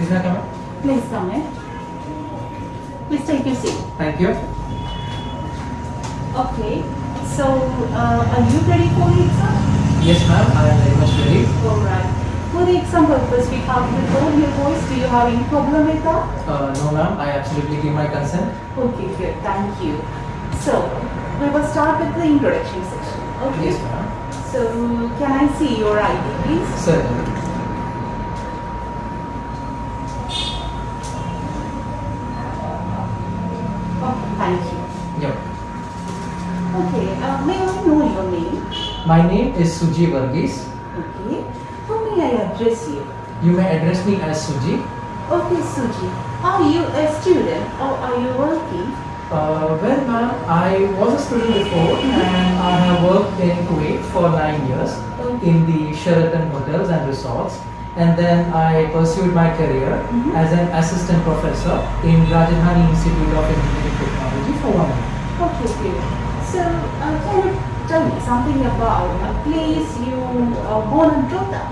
Is that coming? Please come in. Please take your seat. Thank you. Okay. So, uh, are you ready for the exam? Yes, ma'am. I am very much ready. Alright. For the exam purpose, we have to record your voice. Do you have any problem with that? Uh, no, ma'am. I absolutely give my consent. Okay, good. Thank you. So, we will start with the introduction section. Okay. Yes, ma'am. So, can I see your ID, please? Certainly. Okay, thank you. Yep. Okay, uh, may I know your name? My name is Suji Varghese. Okay. How may I address you? You may address me as Suji. Okay, Suji. Are you a student or are you working? Uh, well, ma'am, I was a student before and I have worked in Kuwait for nine years in the Sheraton hotels and resorts. And then I pursued my career Mhm. as an assistant professor in Rajadhani Institute of Engineering Technology for one year. Okay, good. So, uh, can you tell me something about a place you uh, born and brought up?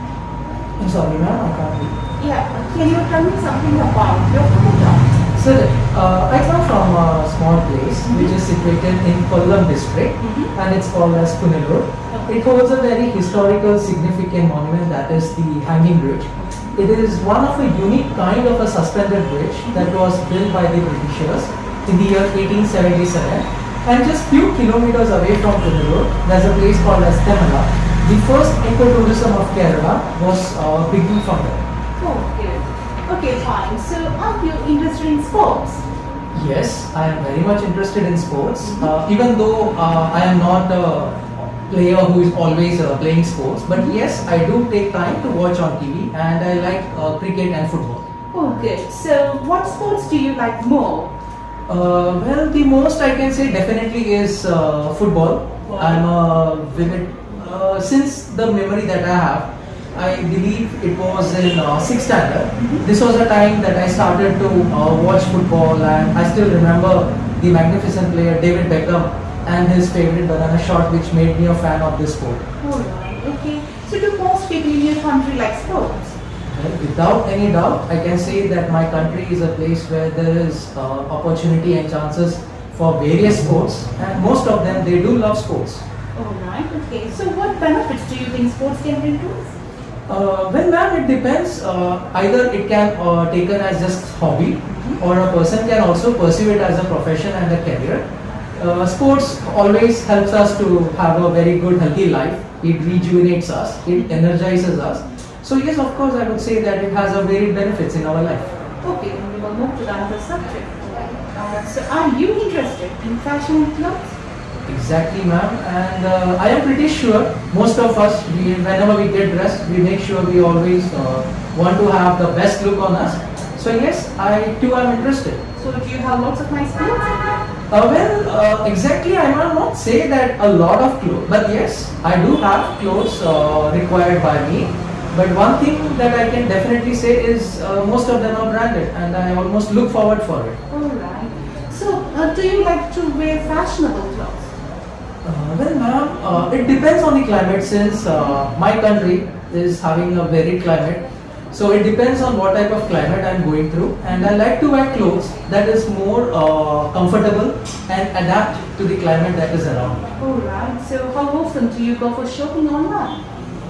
I'm sorry, ma'am, I can't hear. Yeah, uh, can you tell me something about your hometown? So, uh, I come from a small place which is situated in Kollam district Mhm. and it's called as Punalur. It holds a very historical significant monument that is the Hanging Bridge. It is one of a unique kind of a suspended bridge that was built by the Britishers in the year 1877 and just few kilometers away from Punalur there's a place called as Thenmala. The first ecotourism of Kerala was uh, beginning from there. Oh, good. Okay, fine. So, are you interested in sports? Yes, I am very much interested in sports. Uh, even though uh, I am not a player who is always uh, playing sports, but yes, I do take time to watch on TV and I like uh, cricket and football. Oh, good. So, what sports do you like more? Uh, well, the most I can say definitely is uh, football. I'm a vivid, uh, since the memory that I have, I believe it was in uh, sixth standard. This was a time that I started to uh, watch football, and I still remember the magnificent player David Beckham and his favorite banana shot, which made me a fan of this sport. Alright, okay. So, do most people in your country like sports? Without any doubt, I can say that my country is a place where there is uh, opportunity and chances for various sports, and most of them they do love sports. Alright, okay. So, what benefits do you think sports can bring to us? Uh, well, ma'am, it depends. Uh, either it can uh, taken as just hobby, or a person can also pursue it as a profession and a career. Uh, sports always helps us to have a very good, healthy life. It rejuvenates us. It energizes us. So yes, of course, I would say that it has a varied benefits in our life. Okay, then we will move to the other subject. Uh, so, are you interested in fashion and clothes? Exactly, ma'am. And uh, I am pretty sure most of us, we, whenever we get dressed, we make sure we always uh, want to have the best look on us. So yes, I too am interested. So, do you have lots of nice clothes? Uh, well, uh, exactly, I might not say that a lot of clothes, but yes, I do have clothes uh, required by me. But one thing that I can definitely say is uh, most of them are branded, and I almost look forward for it. Alright. So, uh, do you like to wear fashionable clothes? Uh, well, ma'am, uh, it depends on the climate since uh, my country is having a varied climate. So it depends on what type of climate I'm going through, and I like to wear clothes that is more uh, comfortable and adapt to the climate that is around. Alright. So, how often do you go for shopping online?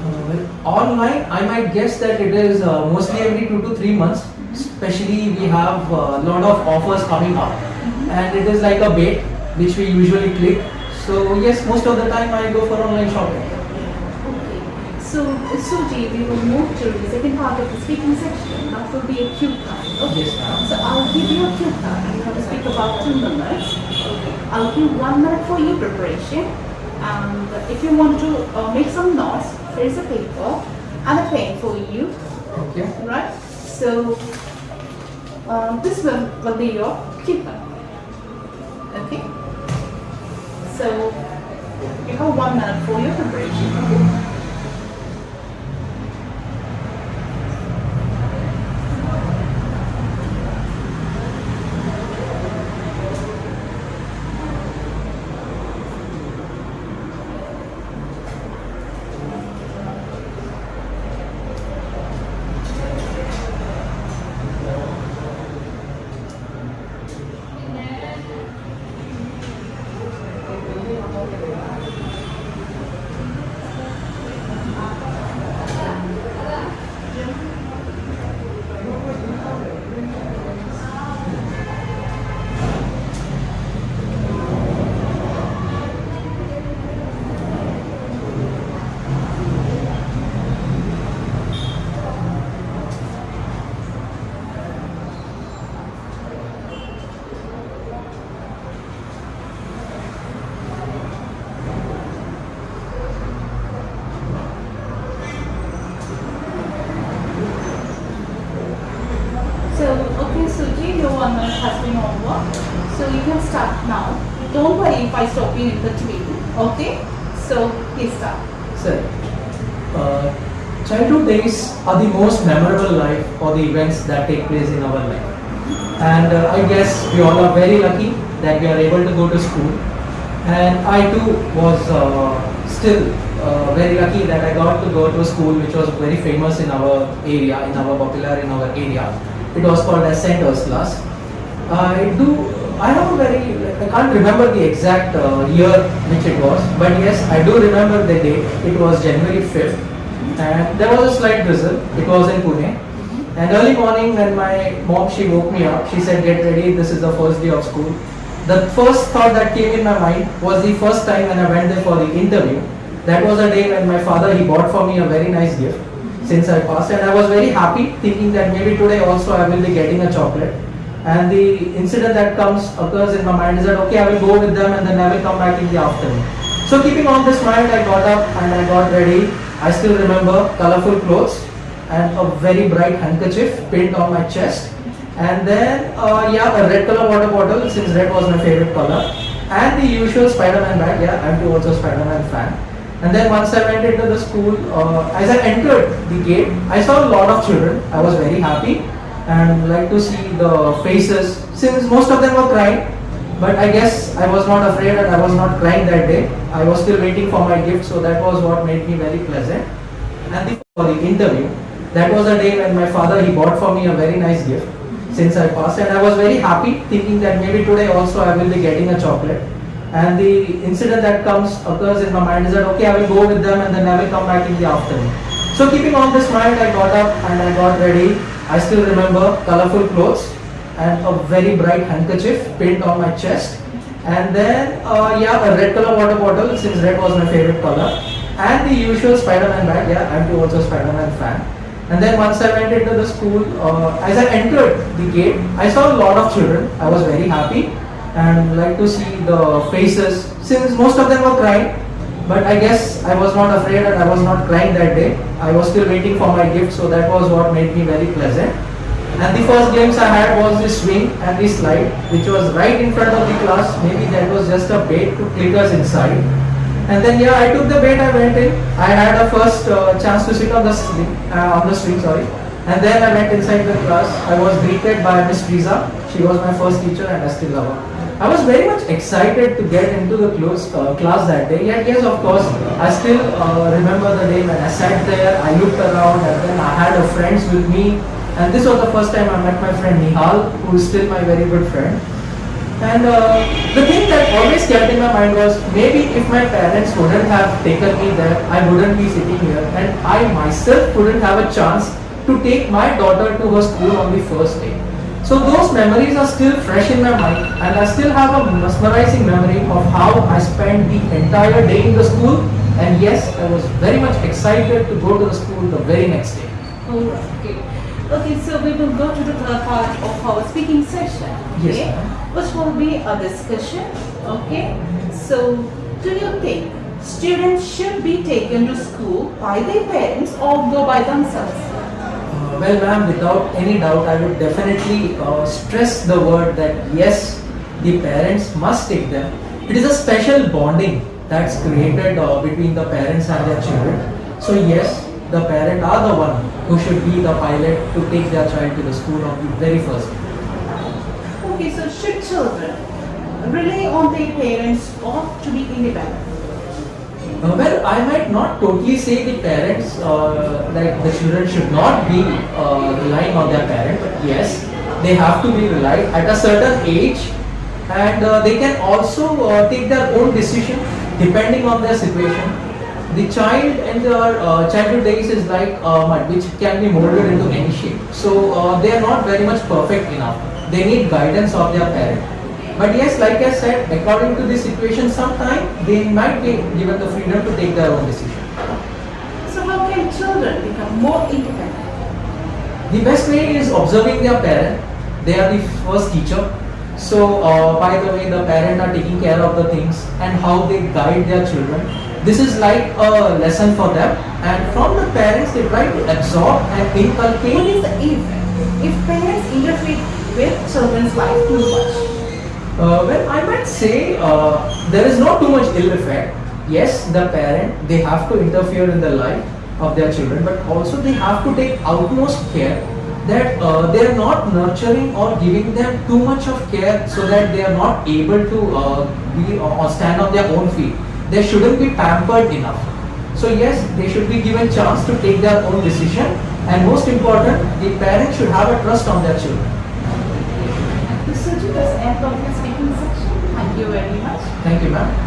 Uh, well, online, I might guess that it is uh, mostly every two to three months. Especially, we have a lot of offers coming up, and it is like a bait which we usually click. So yes, most of the time I go for online shopping. Okay. So, Suji, we will move to the second part of the speaking section. That will be a cue card. Okay. Yes, ma'am. So, I'll give you a cue card. You have to speak about two minutes. Okay. I'll give one minute for your preparation. And if you want to uh, make some notes, there is a paper and a pen for you. Okay. Right? So, uh, this will, will be your card. Okay? So, you have one minute for your preparation. Okay? So you can start now. Don't worry if I stop you in between. Okay? So please start. Sir, uh, childhood days are the most memorable life or the events that take place in our life. And uh, I guess we all are very lucky that we are able to go to school. And I too was uh, still uh, very lucky that I got to go to a school which was very famous in our area, in our popular in our area. It was called as Saint Ursula's. I do. I have a very. I can't remember the exact uh, year which it was, but yes, I do remember the day. It was January fifth, and there was a slight drizzle. It was in Pune. And early morning, when my mom she woke me up, she said, "Get ready. This is the first day of school." The first thought that came in my mind was the first time when I went there for the interview. That was a day when my father he bought for me a very nice gift since I passed, and I was very happy, thinking that maybe today also I will be getting a chocolate. And the incident that comes occurs in my mind is that okay, I will go with them and then I will come back in the afternoon. So keeping all this mind, I got up and I got ready. I still remember colorful clothes and a very bright handkerchief pinned on my chest. And then, uh, yeah, a red color water bottle since red was my favorite color. And the usual Spider-Man bag. Yeah, I'm too also Spider-Man fan. And then once I went into the school, uh, as I entered the gate, I saw a lot of children. I was very happy and like to see the faces since most of them were crying. But I guess I was not afraid and I was not crying that day. I was still waiting for my gift, so that was what made me very pleasant. And the, for the interview, that was the day when my father he bought for me a very nice gift since I passed, and I was very happy, thinking that maybe today also I will be getting a chocolate. And the incident that comes occurs in my mind is that okay, I will go with them and then I will come back in the afternoon. So keeping all this mind, I got up and I got ready. I still remember colorful clothes and a very bright handkerchief pinned on my chest. And then, uh, yeah, a red color water bottle since red was my favorite color. And the usual Spider-Man bag. Yeah, I'm too also Spider-Man fan. And then once I went into the school, uh, as I entered the gate, I saw a lot of children. I was very happy and like to see the faces since most of them were crying. But I guess I was not afraid and I was not crying that day. I was still waiting for my gift, so that was what made me very pleasant. And the first glimpse I had was this swing and this slide, which was right in front of the class. Maybe that was just a bait to click us inside. And then yeah, I took the bait. I went in. I had a first uh, chance to sit on the swing, uh, on the swing, sorry. And then I went inside the class. I was greeted by Miss Friza. She was my first teacher, and I still love her. I was very much excited to get into the close, uh, class that day. Yet yes, of course, I still uh, remember the day when I sat there. I looked around, and then I had a friends with me. And this was the first time I met my friend Nihal, who is still my very good friend. And uh, the thing that always kept in my mind was maybe if my parents wouldn't have taken me there, I wouldn't be sitting here, and I myself wouldn't have a chance to take my daughter to her school on the first day. So those memories are still fresh in my mind, and I still have a mesmerizing memory of how I spent the entire day in the school. And yes, I was very much excited to go to the school the very next day. Oh, okay. Okay, so we will go to the third part of our speaking session. Okay, ma'am. which will be a discussion. Okay, so do you think students should be taken to school by their parents or go by themselves? Well, ma'am, without any doubt, I would definitely uh, stress the word that yes, the parents must take them. It is a special bonding that's created uh, between the parents and their children. So yes, the parent are the one who should be the pilot to take their child to the school on the very first day. Okay, so should children rely on their parents or to be independent? Uh, well, I might not totally say the parents, uh, like the children should not be uh, relying on their parent, but yes, they have to be relied at a certain age, and uh, they can also uh, take their own decision depending on their situation. The child in their uh, childhood days is like uh, mud, which can be molded into any shape. So they are not very much perfect enough. They need guidance of their parent. But yes, like I said, according to the situation, sometime they might be given the freedom to take their own decision. So how can children become more independent? The best way is observing their parent. They are the first teacher. So, uh, by the way, the parent are taking care of the things and how they guide their children. This is like a lesson for them. And from the parents, they try to absorb and What inculcate. is the effect if parents interfere with children's life too much? Uh, well, I might say uh, there is not too much ill effect. Yes, the parent they have to interfere in the life of their children, but also they have to take utmost care that uh, they are not nurturing or giving them too much of care so that they are not able to uh, be or stand on their own feet. They shouldn't be pampered enough. So yes, they should be given chance to take their own decision, and most important, the parents should have a trust on their children. This end of your speaking section. Thank you very much. Thank you, ma'am.